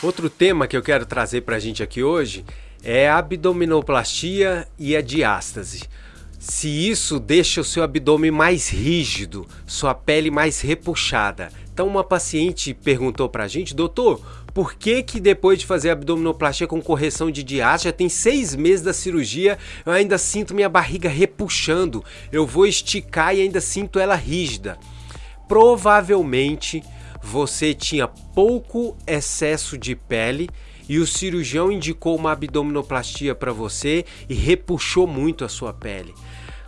Outro tema que eu quero trazer para a gente aqui hoje é a abdominoplastia e a diástase. Se isso deixa o seu abdômen mais rígido, sua pele mais repuxada. Então uma paciente perguntou para a gente, doutor, por que que depois de fazer abdominoplastia com correção de diástase, já tem seis meses da cirurgia, eu ainda sinto minha barriga repuxando, eu vou esticar e ainda sinto ela rígida? Provavelmente você tinha pouco excesso de pele e o cirurgião indicou uma abdominoplastia para você e repuxou muito a sua pele.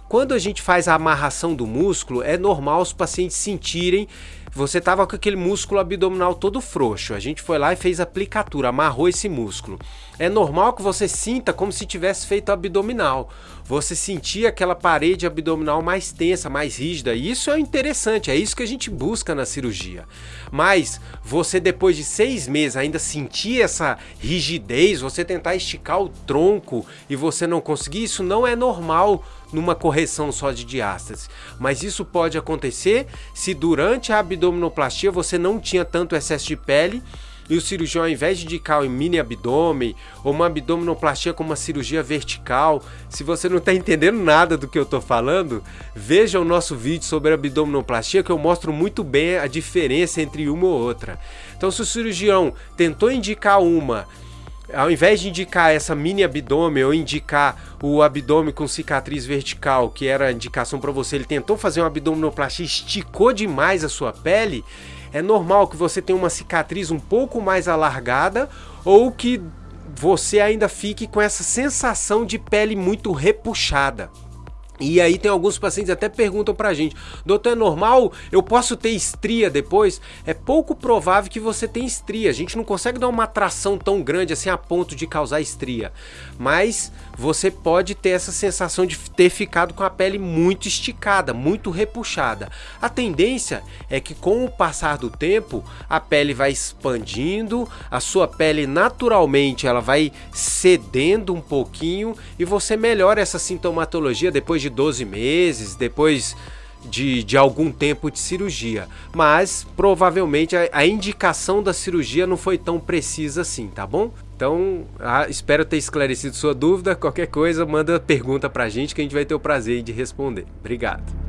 Quando a gente faz a amarração do músculo, é normal os pacientes sentirem você estava com aquele músculo abdominal todo frouxo. A gente foi lá e fez aplicatura, amarrou esse músculo. É normal que você sinta como se tivesse feito abdominal. Você sentia aquela parede abdominal mais tensa, mais rígida. E isso é interessante, é isso que a gente busca na cirurgia. Mas você depois de seis meses ainda sentir essa rigidez, você tentar esticar o tronco e você não conseguir, isso não é normal numa correção só de diástase. Mas isso pode acontecer se durante a abdominoplastia você não tinha tanto excesso de pele e o cirurgião, ao invés de indicar um mini abdômen ou uma abdominoplastia com uma cirurgia vertical, se você não está entendendo nada do que eu estou falando, veja o nosso vídeo sobre abdominoplastia que eu mostro muito bem a diferença entre uma ou outra. Então, se o cirurgião tentou indicar uma ao invés de indicar essa mini abdômen ou indicar o abdômen com cicatriz vertical, que era a indicação para você, ele tentou fazer uma abdominoplastia, esticou demais a sua pele, é normal que você tenha uma cicatriz um pouco mais alargada ou que você ainda fique com essa sensação de pele muito repuxada. E aí tem alguns pacientes até perguntam pra gente, doutor, é normal? Eu posso ter estria depois? É pouco provável que você tenha estria, a gente não consegue dar uma atração tão grande assim a ponto de causar estria. Mas você pode ter essa sensação de ter ficado com a pele muito esticada, muito repuxada. A tendência é que com o passar do tempo, a pele vai expandindo, a sua pele naturalmente ela vai cedendo um pouquinho e você melhora essa sintomatologia depois de 12 meses, depois de, de algum tempo de cirurgia. Mas provavelmente a, a indicação da cirurgia não foi tão precisa assim, tá bom? Então, ah, espero ter esclarecido sua dúvida. Qualquer coisa, manda pergunta pra gente que a gente vai ter o prazer de responder. Obrigado.